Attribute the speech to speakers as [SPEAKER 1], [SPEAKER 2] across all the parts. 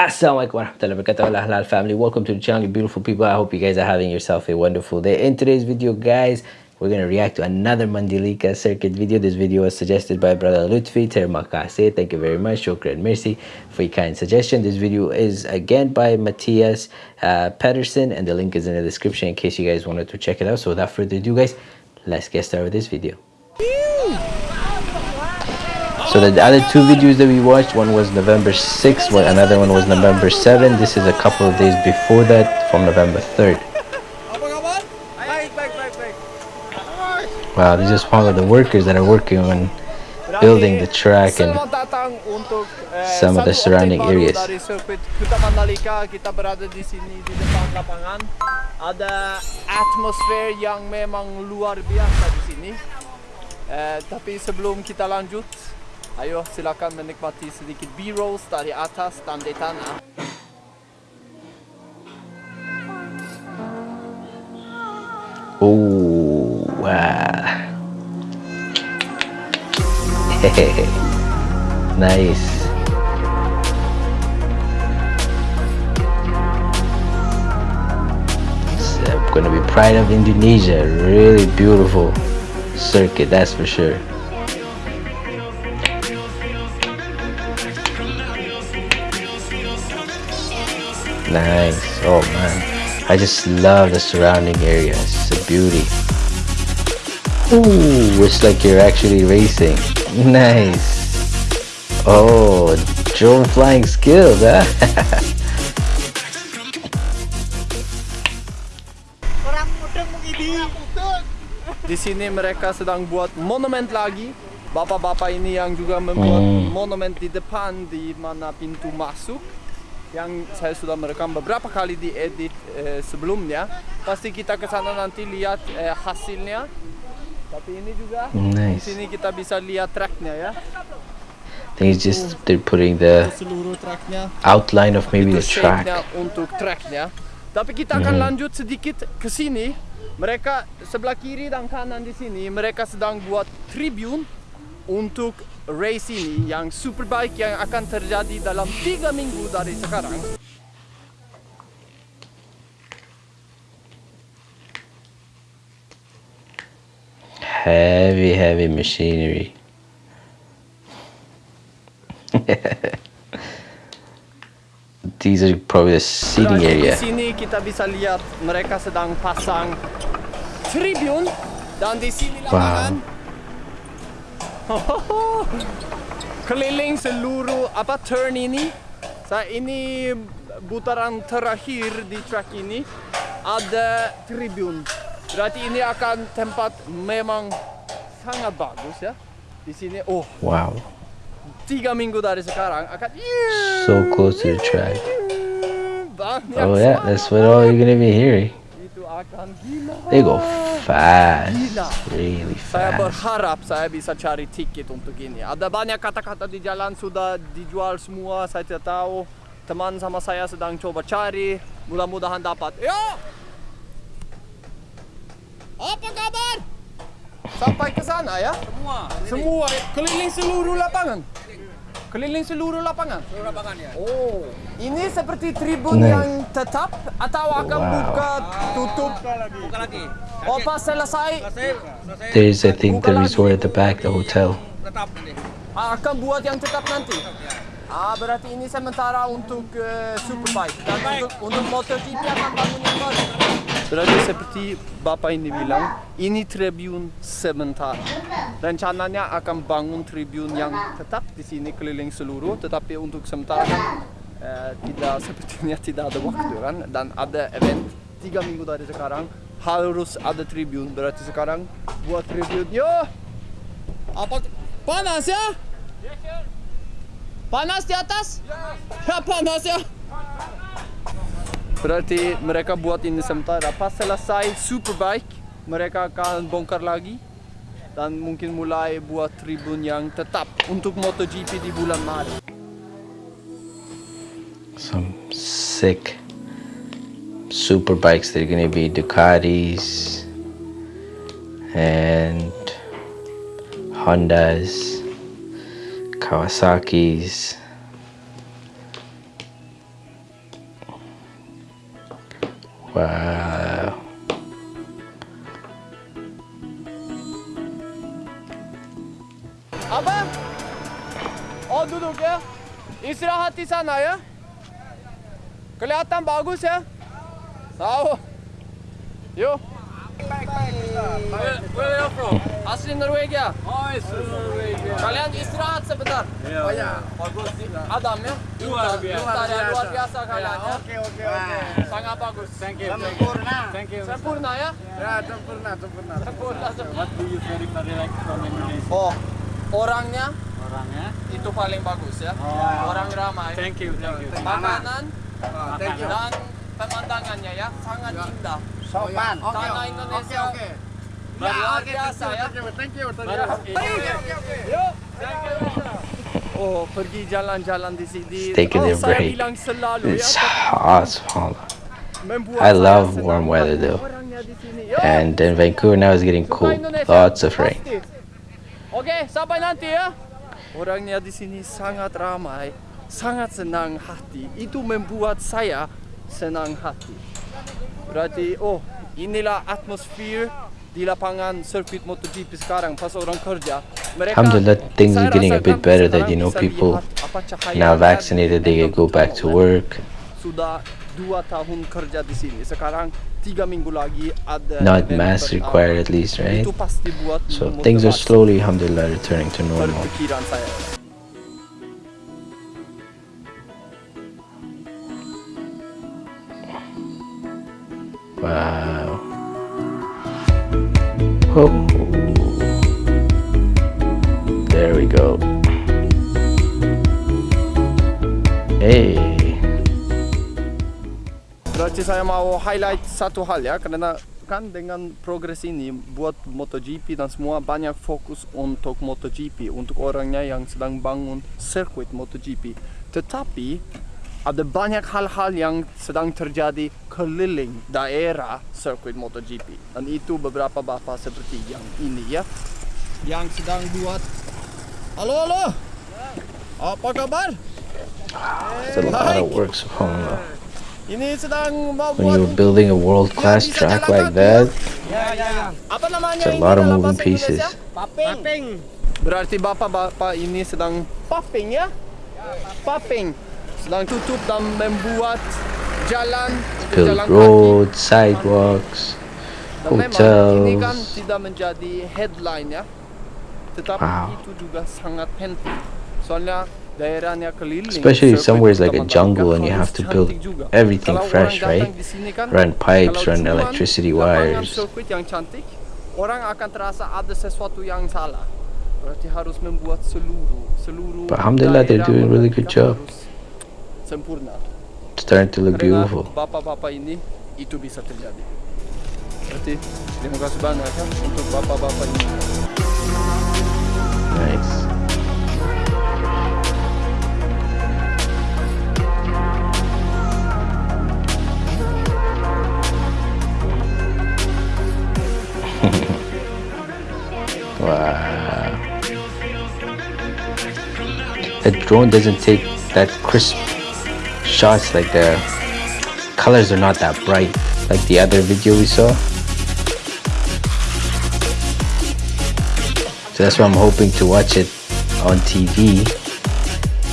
[SPEAKER 1] Assalamualaikum warahmatullahi wabarakatuh. Halal family. Welcome to the channel beautiful people. I hope you guys are having yourself a wonderful day. In today's video guys we're going to react to another Mandilika circuit video. This video was suggested by brother lutfi termakase. Thank you very much. Shukran mercy for your kind suggestion. This video is again by matthias uh, Pedersen, and the link is in the description in case you guys wanted to check it out. So without further ado guys let's get started with this video so the other two videos that we watched one was november 6th one another one was november 7th this is a couple of days before that from november 3rd wow this is one of the workers that are working on building the track and some of the surrounding areas.
[SPEAKER 2] Ada yang memang luar biasa di sini. Eh, tapi sebelum kita lanjut Ayo silakan menikmati sedikit B-rolls dari atas dan di tanah.
[SPEAKER 1] Oh, wow. nice. It's uh, gonna be Pride of Indonesia. Really beautiful circuit, that's for sure. Nice. Oh man. I just love the surrounding area. It's a beauty. Ooh, it's like you're actually racing. Nice. Oh, drone flying skills, huh?
[SPEAKER 2] Di sini mereka sedang buat monumen lagi. Bapak-bapak ini yang juga membuat hmm. monumen di depan di mana pintu masuk yang saya sudah merekam beberapa kali di edit eh, sebelumnya. Pasti kita ke sana nanti lihat eh, hasilnya. Tapi ini juga nice. di sini kita bisa lihat tracknya ya.
[SPEAKER 1] It's just they're putting the outline of maybe the track.
[SPEAKER 2] untuk tracknya. Tapi kita akan mm. lanjut sedikit ke sini. Mereka sebelah kiri dan kanan di sini mereka sedang buat tribune untuk race ini yang superbike yang akan terjadi dalam tiga minggu dari sekarang.
[SPEAKER 1] Heavy, heavy machinery. These are probably the seating area.
[SPEAKER 2] Di sini kita bisa lihat mereka sedang pasang tribune dan di sini lapangan. Wow. Keliling seluruh apa turn ini. Saya ini putaran terakhir di track ini ada tribun. Berarti ini akan tempat memang sangat bagus ya. Di sini oh
[SPEAKER 1] wow.
[SPEAKER 2] Tiga minggu dari sekarang akan
[SPEAKER 1] so close to the track. Oh yeah, that's what all you're gonna be hearing. They go fast, really fast.
[SPEAKER 2] Saya berharap saya bisa cari tiket untuk ini. Ada banyak kata-kata di jalan sudah dijual semua. Saya tidak tahu. Teman sama saya sedang coba cari. Mudah-mudahan dapat. Yo! Apa kabar? Sampai ke sana ya?
[SPEAKER 3] Semua.
[SPEAKER 2] Semua. Keliling seluruh lapangan. Keliling seluruh lapangan?
[SPEAKER 3] Seluruh lapangan ya.
[SPEAKER 2] Oh, ini seperti tribun nice. yang tetap atau akan wow. buka tutup?
[SPEAKER 3] Buka lagi. Buka lagi.
[SPEAKER 2] Oh, pas selesai.
[SPEAKER 1] There's I think the resort at the back, the hotel.
[SPEAKER 3] Tetap nanti.
[SPEAKER 2] Akan buat yang tetap nanti. Ah, berarti ini sementara untuk uh, superbike dan untuk, untuk MotoGP akan bangun yang baru. Berarti seperti Bapak ini bilang, ini tribun sementara. Rencananya akan bangun tribun yang tetap di sini keliling seluruh, tetapi untuk sementara kan eh, tidak sepertinya tidak ada waktu kan, dan ada event tiga minggu dari sekarang harus ada tribun. Berarti sekarang buat tribun, yo, apa panas ya? Panas di atas? Ya panas ya. Berarti mereka buat ini sementara. Pas selesai Superbike, mereka akan bongkar lagi dan mungkin mulai buat tribun yang tetap untuk MotoGP di bulan Maret.
[SPEAKER 1] Some sick superbikes. They're gonna be Ducatis and Hondas, Kawasaki's. Wow.
[SPEAKER 2] Abang! Oh duduk ya. Istirahat di sana ya. Kelihatan bagus ya. Tahu. Yuk. Where, where are you from? Asli Norwegia.
[SPEAKER 3] Oh, Norwegia.
[SPEAKER 2] Kalian istirahat sebentar. Oh ya, bagus. Adam ya.
[SPEAKER 3] Luar biasa.
[SPEAKER 2] Luar biasa, luar biasa kalian ya.
[SPEAKER 3] Oke, oke, oke.
[SPEAKER 2] Sangat bagus.
[SPEAKER 3] Thank you. Sempurna. Thank you.
[SPEAKER 2] Sempurna ya.
[SPEAKER 3] Ya, sempurna, sempurna.
[SPEAKER 2] Sempurna. sempurna.
[SPEAKER 3] What do you very very like from Indonesia?
[SPEAKER 2] Oh, orangnya
[SPEAKER 3] Orangnya?
[SPEAKER 2] itu paling bagus ya.
[SPEAKER 3] Oh.
[SPEAKER 2] Orang ramai.
[SPEAKER 3] Thank you, thank you.
[SPEAKER 2] Makanan
[SPEAKER 3] Thank you.
[SPEAKER 2] dan pemandangannya ya sangat indah.
[SPEAKER 3] Sopan.
[SPEAKER 2] Tanah Indonesia. Luar biasa Oh, pergi jalan-jalan di sini.
[SPEAKER 1] Taking their
[SPEAKER 2] saya
[SPEAKER 1] break. It's
[SPEAKER 2] ya.
[SPEAKER 1] hot, I love warm weather though.
[SPEAKER 2] orangnya di sini. Yuk.
[SPEAKER 1] And then Vancouver now is getting
[SPEAKER 2] Suka
[SPEAKER 1] cool. Lots of rain.
[SPEAKER 2] Pasti. Oke, sampai nanti ya. Orangnya di sini sangat ramai, sangat senang hati. Itu membuat saya senang hati. Berarti, oh, inilah atmosfer di lapangan sirkuit MotoGP sekarang pasal orang kerja.
[SPEAKER 1] Alhamdulillah, things are getting a bit better that you know people now vaccinated they can go back to work. Not mask required at least, right? So things are slowly, alhamdulillah, returning to normal. Wow. Oh. There we go. Hey.
[SPEAKER 2] Berarti saya mau highlight satu hal ya karena kan dengan progres ini buat MotoGP dan semua banyak fokus untuk MotoGP untuk orangnya yang sedang bangun sirkuit MotoGP. Tetapi ada banyak hal-hal yang sedang terjadi keliling daerah sirkuit MotoGP. Dan itu beberapa bapak seperti yang ini ya. Yang sedang buat halo halo! Apa kabar?
[SPEAKER 1] It's a lot of work, subhanAllah.
[SPEAKER 2] ini sedang mau
[SPEAKER 1] When
[SPEAKER 2] buat
[SPEAKER 1] you're building a world-class track like that,
[SPEAKER 2] apa namanya?
[SPEAKER 1] It's a
[SPEAKER 2] ini
[SPEAKER 1] lot of
[SPEAKER 2] dalam
[SPEAKER 1] moving
[SPEAKER 2] bahasa
[SPEAKER 1] pieces.
[SPEAKER 2] Berarti bapak-bapak ini sedang popping ya? Popping. Sedang tutup dan membuat jalan jalan road,
[SPEAKER 1] kaki. sidewalks,
[SPEAKER 2] dan hotels. Kan tidak menjadi headline ya. Tetapi
[SPEAKER 1] wow.
[SPEAKER 2] itu juga sangat penting. Soalnya
[SPEAKER 1] Especially if somewhere is like a jungle and you have to build everything fresh, right? Run pipes, run electricity wires. But alhamdulillah, they're doing a really good job. It's starting to look beautiful.
[SPEAKER 2] bapak-bapak ini itu bisa terjadi. Berarti terima kasih banyak ya untuk bapak-bapak ini.
[SPEAKER 1] Nice. wow. The drone doesn't take that crisp shots like the colors are not that bright like the other video we saw. So that's why I'm hoping to watch it on TV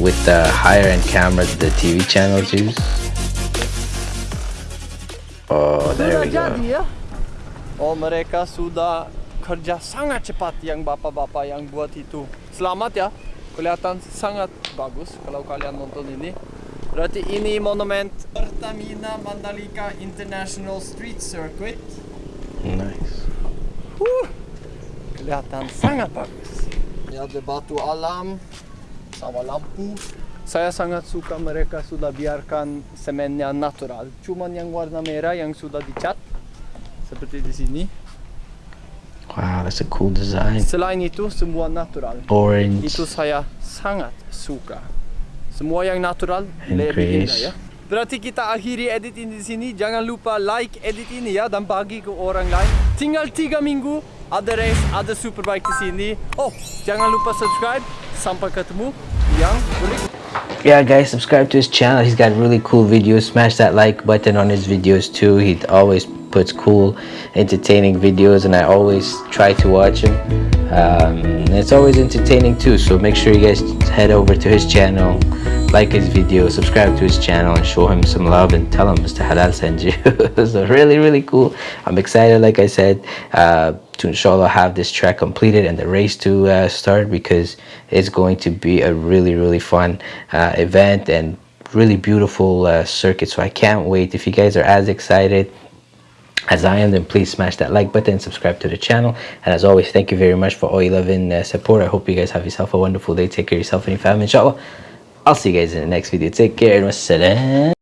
[SPEAKER 1] with the higher end cameras the TV channels use. Oh, there we go.
[SPEAKER 2] Oh mereka sudah kerja sangat cepat yang bapak-bapak yang buat itu. Selamat ya. Kelihatan sangat bagus kalau kalian nonton ini. Berarti ini monumen Pertamina Mandalika International Street Circuit.
[SPEAKER 1] Nice.
[SPEAKER 2] Huh, kelihatan sangat bagus. Ini ada batu alam sama lampu. Saya sangat suka mereka sudah biarkan semennya natural. Cuman yang warna merah yang sudah dicat seperti di sini.
[SPEAKER 1] Wow, that's a cool design.
[SPEAKER 2] Selain itu semua natural.
[SPEAKER 1] Orange.
[SPEAKER 2] Itu saya sangat suka. Semua yang natural lebih indah ya. Berarti kita akhiri edit ini di sini. Jangan lupa like edit ini ya dan bagi ke orang lain. Tinggal tiga minggu ada race, ada superbike di sini. Oh, jangan lupa subscribe. Sampai ketemu yang berikut.
[SPEAKER 1] yeah guys subscribe to his channel he's got really cool videos smash that like button on his videos too he always puts cool entertaining videos and i always try to watch him um, it's always entertaining too so make sure you guys head over to his channel like his video subscribe to his channel and show him some love and tell him mr halal sent you. So really really cool. I'm excited like i said uh, to inshallah have this track completed and the race to uh, start because it's going to be a really really fun uh, event and really beautiful uh, circuit. So i can't wait. If you guys are as excited as I am then please smash that like button subscribe to the channel. And as always thank you very much for all your love and uh, support. I hope you guys have yourself a wonderful day. Take care of yourself and your family inshallah. I'll see you guys in the next video. Take care and wassalam